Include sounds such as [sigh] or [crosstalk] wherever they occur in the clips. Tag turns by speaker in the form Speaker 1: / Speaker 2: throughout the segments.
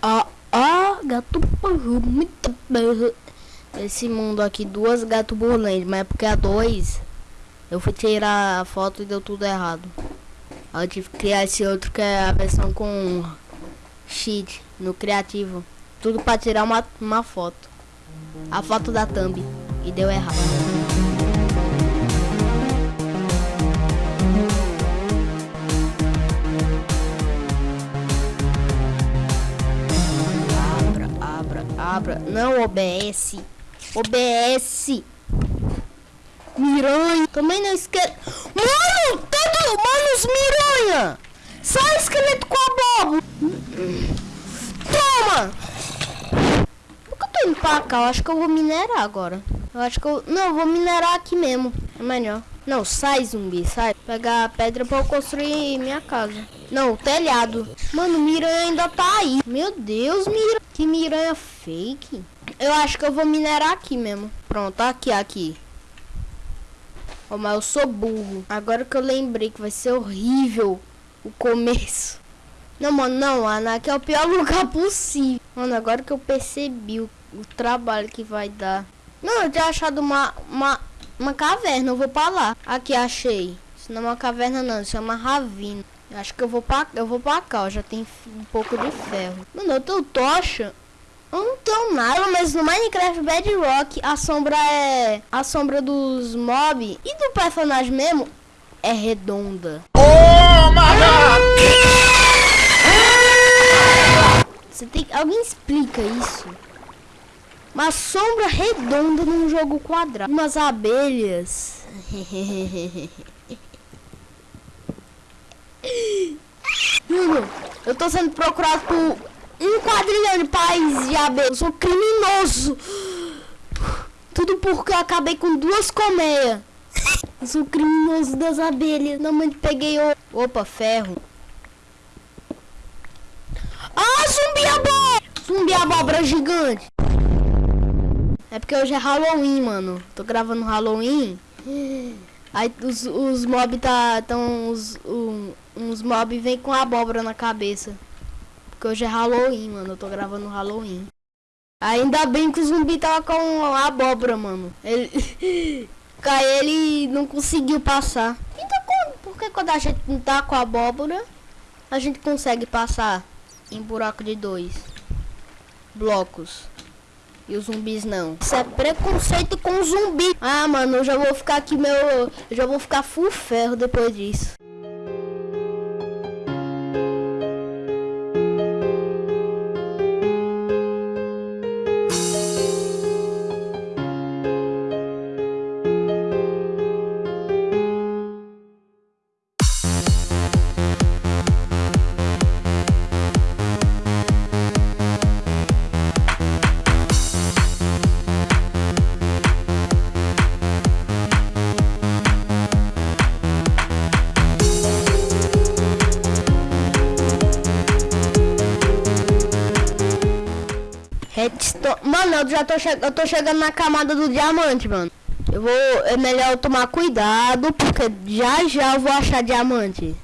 Speaker 1: Ah, ah, gato burro, muito burro. Esse mundo aqui, duas gato burlentes, mas é porque a dois eu fui tirar a foto e deu tudo errado. Eu tive que criar esse outro que é a versão com cheat no criativo. Tudo pra tirar uma, uma foto. A foto da thumb. E deu errado. Abra. Não obedece. OBS. Miranha. Também não esquece. Mano, todo. Mano, miranha. Sai esqueleto com a boba. Toma. Por que eu tô indo pra cá? Eu acho que eu vou minerar agora. Eu acho que eu... Não, eu vou minerar aqui mesmo. É melhor. Não, sai zumbi, sai. Pegar a pedra pra eu construir minha casa. Não, o telhado. Mano, miranha ainda tá aí. Meu Deus, miranha. Que miranha fake. Eu acho que eu vou minerar aqui mesmo. Pronto, aqui, aqui. Oh, mas eu sou burro. Agora que eu lembrei que vai ser horrível o começo. Não, mano, não. Aqui é o pior [laughs] lugar possível. Mano, agora que eu percebi o, o trabalho que vai dar. Não, eu tinha achado uma, uma, uma caverna. Eu vou pra lá. Aqui, achei. Isso não é uma caverna, não. Isso é uma ravina. Acho que eu vou pra, eu vou pra cá. Ó, já tem um pouco de ferro. Mano, eu tenho tocha. Eu não tenho nada, mas no Minecraft Bedrock a sombra é a sombra dos mob e do personagem mesmo é redonda. Oh! Você tem alguém explica isso? Uma sombra redonda num jogo quadrado. Umas abelhas. [laughs] Mano, eu tô sendo procurado por um quadrilhão de pais de abelhas. Eu sou criminoso. Tudo porque eu acabei com duas colmeias. Eu sou criminoso das abelhas. Não, mas peguei o... Opa, ferro. Ah, zumbi abóbora! Zumbi abóbora gigante. É porque hoje é Halloween, mano. Tô gravando Halloween. Aí os, os mob tá... Tão, os, um, uns mob vem com abóbora na cabeça. Porque hoje é Halloween, mano. Eu tô gravando Halloween. Ainda bem que o zumbi tava com a abóbora, mano. Ele. [laughs] Cai ele não conseguiu passar. Então, porque quando a gente não tá com a abóbora, a gente consegue passar em buraco de dois blocos. E os zumbis não. Isso é preconceito com zumbi. Ah, mano, eu já vou ficar aqui meu. Eu já vou ficar full ferro depois disso. Mano, eu já tô, eu tô chegando na camada do diamante, mano. Eu vou. É melhor eu tomar cuidado, porque já já eu vou achar diamante.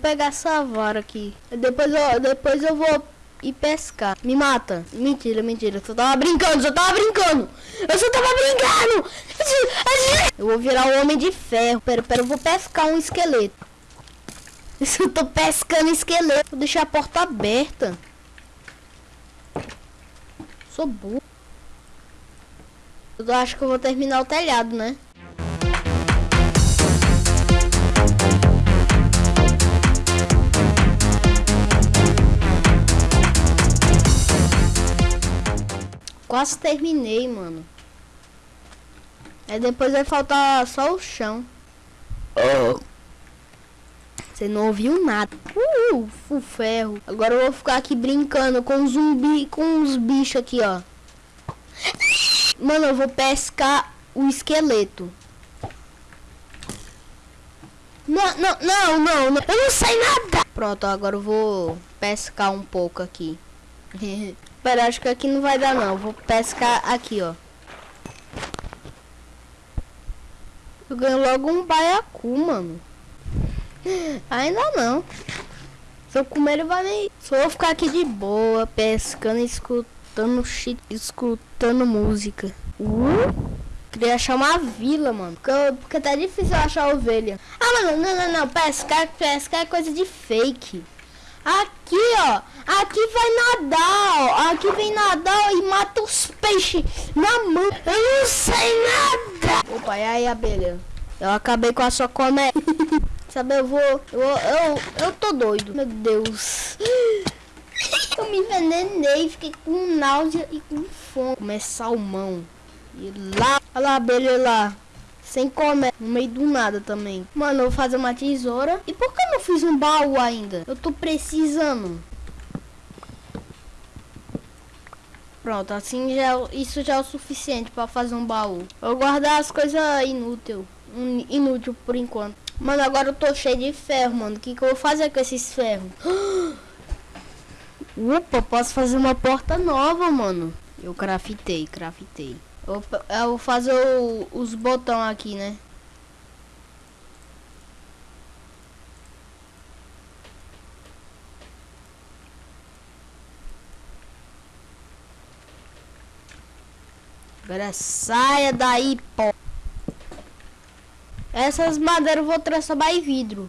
Speaker 1: Pegar essa vara aqui. Depois eu, depois eu vou e pescar. Me mata. Mentira, mentira. Eu tava brincando, eu tava brincando. Eu só tava brincando. Eu vou virar um homem de ferro. Pera, pera, eu vou pescar um esqueleto. [laughs] Eu tô pescando esqueleto. Vou deixar a porta aberta. Sou burro. Eu acho que eu vou terminar o telhado, né? Quase terminei, mano. Aí depois vai faltar só o chão. Oh. Você não ouviu nada. Uh, o ferro. Agora eu vou ficar aqui brincando com zumbi, com os bichos aqui, ó. Mano, eu vou pescar o esqueleto. Não, não, não, não, não. Eu não sei nada. Pronto, agora eu vou pescar um pouco aqui. [laughs] Pera, acho que aqui não vai dar não. Vou pescar aqui, ó. Eu ganho logo um baiacu, mano. [gasps] Ainda não. Se eu comer ele vai nem... Só vou ficar aqui de boa, pescando, escutando shit, escutando música. Uh, queria achar uma vila, mano. Porque, porque tá difícil achar ovelha. Ah, mano, não, não, não. Pescar, pescar é coisa de fake. Aqui, ó. Aqui vai nadar, ó. Aqui vem nadar e mata os peixes na mão. Eu não sei nada. Opa, e aí, abelha? Eu acabei com a sua comédia. [laughs] Sabe, eu vou... Eu, eu, eu tô doido. Meu Deus. [gasps] Eu me envenenei, fiquei com náusea e com fome. Comer salmão. E lá... Olha lá, abelha lá. Sem comer, no meio do nada também. Mano, eu vou fazer uma tesoura. E por que eu não fiz um baú ainda? Eu tô precisando. Pronto, assim já, é isso já é o suficiente para fazer um baú. Eu guardar as coisas inútil, inútil por enquanto. Mano, agora eu tô cheio de ferro, mano. O que, que eu vou fazer com esses ferros? [gasps] Opa, posso fazer uma porta nova, mano. Eu craftei, craftei. Eu, vou fazer o, os botão aqui, né? Agora saia daí, pô. Essas madeiras eu vou transformar em vidro.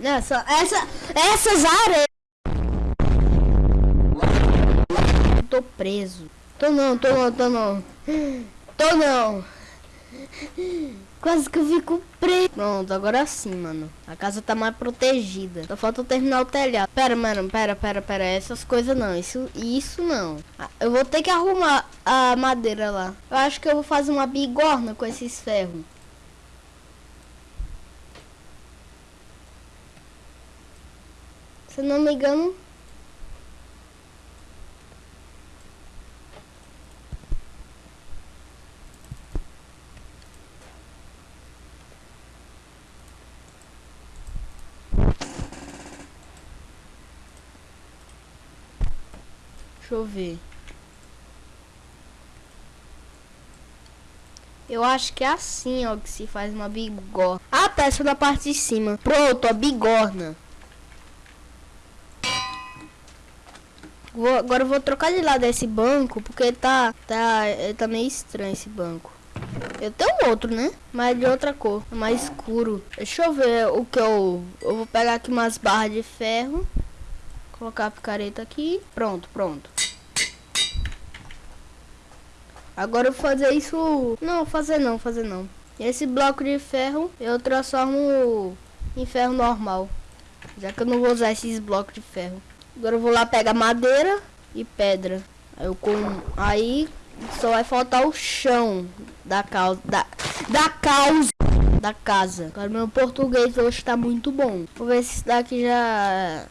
Speaker 1: Essa, essa, essas areias. Tô preso. Tô não, tô não, tô não. Tô não. Quase que eu fico preso. Pronto, agora sim, mano. A casa tá mais protegida. Só falta terminar o telhado. Pera, mano, pera, pera, pera. Essas coisas não. Isso, isso não. Ah, eu vou ter que arrumar a madeira lá. Eu acho que eu vou fazer uma bigorna com esses ferros. Se não me engano, Deixa eu ver. Eu acho que é assim, ó, que se faz uma bigorna. Ah, tá, essa da parte de cima. Pronto, a bigorna. Vou, agora eu vou trocar de lado esse banco, porque tá, tá, tá meio estranho esse banco. Eu tenho outro, né? Mas de outra cor, é mais escuro. Deixa eu ver o que eu... Eu vou pegar aqui umas barras de ferro. Colocar a picareta aqui. Pronto, pronto. Agora eu vou fazer isso... Não, fazer não, fazer não. Esse bloco de ferro eu transformo em ferro normal. Já que eu não vou usar esses blocos de ferro. Agora eu vou lá pegar madeira e pedra. Aí eu com... Aí só vai faltar o chão da causa... Da, da causa da casa. Agora meu português hoje está muito bom. Vou ver se isso daqui já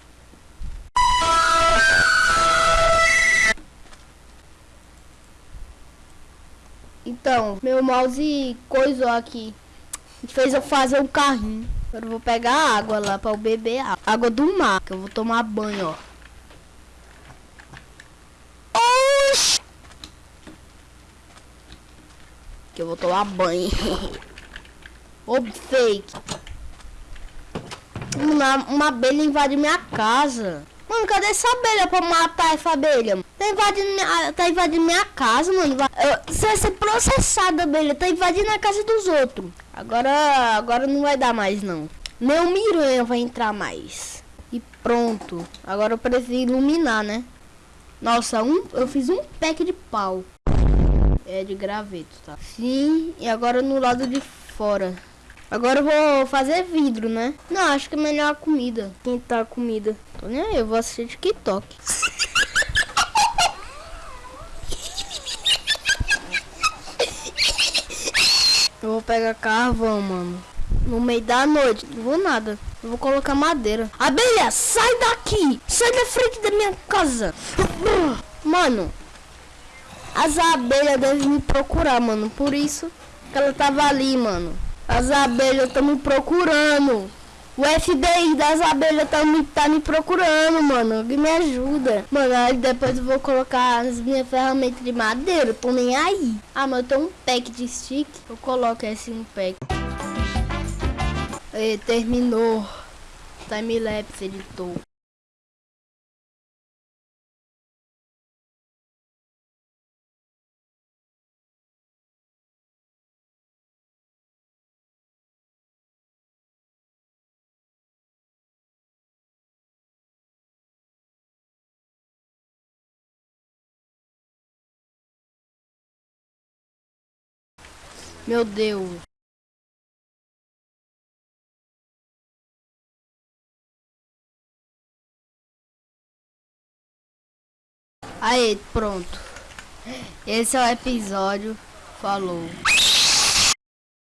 Speaker 1: Então, meu mouse coisou aqui. Fez eu fazer um carrinho. Agora eu vou pegar água lá para eu beber água. água do mar, que eu vou tomar banho, ó. Oxi! Que eu vou tomar banho. [laughs] Ô, fake. Uma, uma abelha invade minha casa. Mano, cadê essa abelha pra matar essa abelha? Tá invadindo minha, tá invadindo minha casa, mano. Você vai ser processado, abelha. Tá invadindo a casa dos outros. Agora, agora não vai dar mais, não. O Miranha vai entrar mais. E pronto. Agora eu preciso iluminar, né? Nossa, um, eu fiz um pack de pau. É de graveto, tá? Sim, e agora no lado de fora. Agora eu vou fazer vidro, né? Não, acho que é melhor a comida. Quentar a comida. Tô nem aí, eu vou assistir TikTok. Eu vou pegar carvão, mano. No meio da noite. Não vou nada. Eu vou colocar madeira. Abelha, sai daqui! Sai da frente da minha casa! Mano, as abelhas devem me procurar, mano. Por isso que ela tava ali, mano. As abelhas estão me procurando. O FBI das abelhas tá me, tá me procurando, mano. Alguém me ajuda. Mano, aí depois eu vou colocar as minhas ferramentas de madeira. Tô nem aí. Ah, mas eu tenho um pack de stick. Eu coloco esse no pack. E terminou. Timelapse editor. Meu Deus. Aí, pronto. Esse é o episódio. Falou.